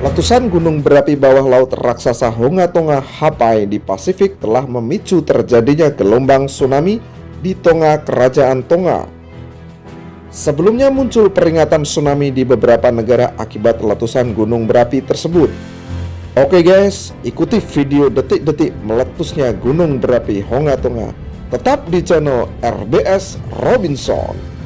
Letusan gunung berapi bawah laut raksasa Honga Tonga Hapai di Pasifik telah memicu terjadinya gelombang tsunami di Tonga Kerajaan Tonga. Sebelumnya muncul peringatan tsunami di beberapa negara akibat letusan gunung berapi tersebut. Oke guys, ikuti video detik-detik meletusnya gunung berapi Honga Tonga. Tetap di channel RBS Robinson.